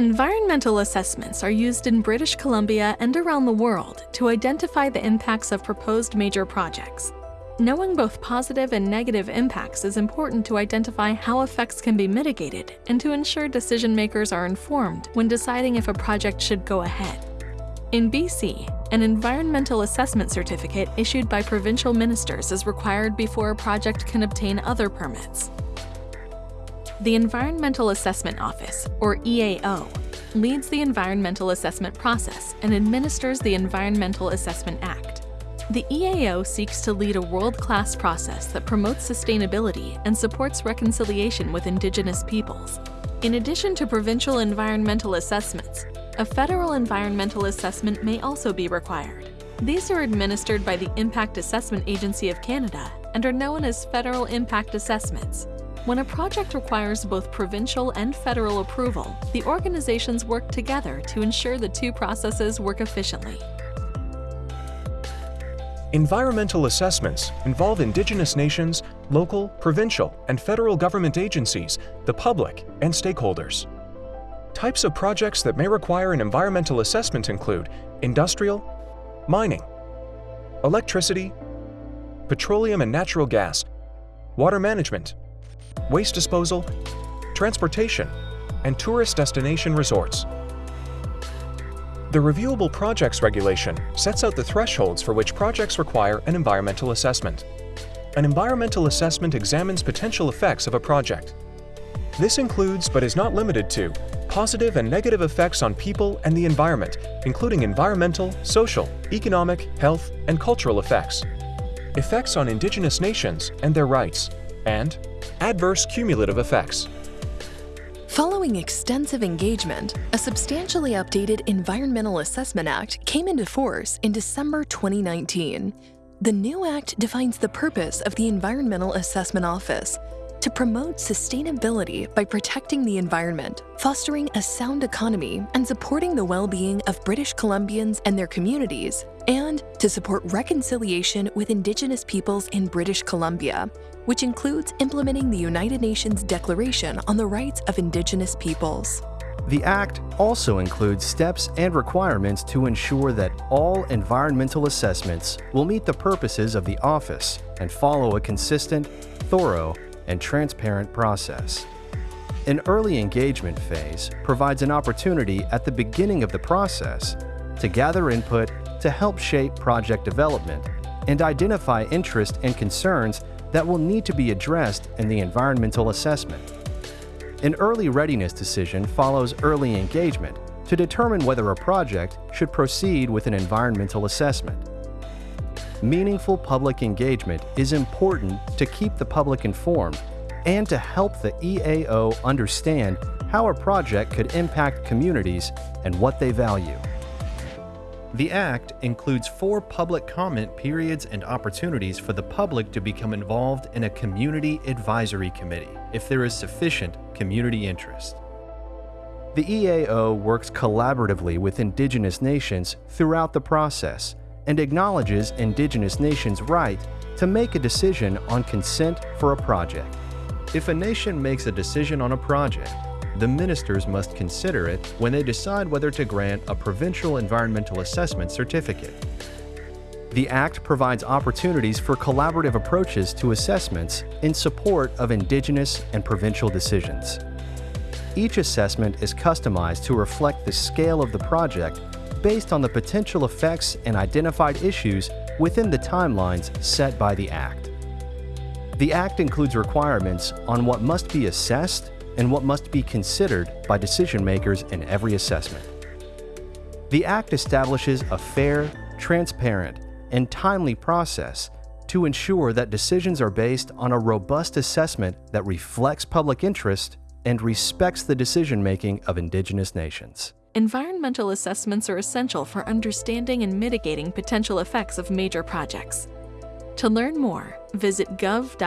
Environmental assessments are used in British Columbia and around the world to identify the impacts of proposed major projects. Knowing both positive and negative impacts is important to identify how effects can be mitigated and to ensure decision makers are informed when deciding if a project should go ahead. In BC, an environmental assessment certificate issued by provincial ministers is required before a project can obtain other permits. The Environmental Assessment Office, or EAO, leads the environmental assessment process and administers the Environmental Assessment Act. The EAO seeks to lead a world-class process that promotes sustainability and supports reconciliation with Indigenous peoples. In addition to provincial environmental assessments, a federal environmental assessment may also be required. These are administered by the Impact Assessment Agency of Canada and are known as Federal Impact Assessments. When a project requires both provincial and federal approval, the organizations work together to ensure the two processes work efficiently. Environmental assessments involve Indigenous nations, local, provincial, and federal government agencies, the public, and stakeholders. Types of projects that may require an environmental assessment include industrial, mining, electricity, petroleum and natural gas, water management, waste disposal, transportation, and tourist destination resorts. The Reviewable Projects Regulation sets out the thresholds for which projects require an environmental assessment. An environmental assessment examines potential effects of a project. This includes, but is not limited to, positive and negative effects on people and the environment, including environmental, social, economic, health, and cultural effects, effects on Indigenous nations and their rights, and adverse cumulative effects. Following extensive engagement, a substantially updated Environmental Assessment Act came into force in December 2019. The new act defines the purpose of the Environmental Assessment Office to promote sustainability by protecting the environment, fostering a sound economy, and supporting the well-being of British Columbians and their communities, and to support reconciliation with Indigenous peoples in British Columbia, which includes implementing the United Nations Declaration on the Rights of Indigenous Peoples. The Act also includes steps and requirements to ensure that all environmental assessments will meet the purposes of the Office and follow a consistent, thorough, and transparent process. An early engagement phase provides an opportunity at the beginning of the process to gather input to help shape project development and identify interest and concerns that will need to be addressed in the environmental assessment. An early readiness decision follows early engagement to determine whether a project should proceed with an environmental assessment. Meaningful public engagement is important to keep the public informed and to help the EAO understand how a project could impact communities and what they value. The Act includes four public comment periods and opportunities for the public to become involved in a Community Advisory Committee if there is sufficient community interest. The EAO works collaboratively with Indigenous nations throughout the process and acknowledges Indigenous nations' right to make a decision on consent for a project. If a nation makes a decision on a project, the ministers must consider it when they decide whether to grant a provincial environmental assessment certificate. The Act provides opportunities for collaborative approaches to assessments in support of Indigenous and provincial decisions. Each assessment is customized to reflect the scale of the project based on the potential effects and identified issues within the timelines set by the Act. The Act includes requirements on what must be assessed and what must be considered by decision makers in every assessment. The Act establishes a fair, transparent, and timely process to ensure that decisions are based on a robust assessment that reflects public interest and respects the decision-making of Indigenous nations. Environmental assessments are essential for understanding and mitigating potential effects of major projects. To learn more, visit gov.bc.ca/eao.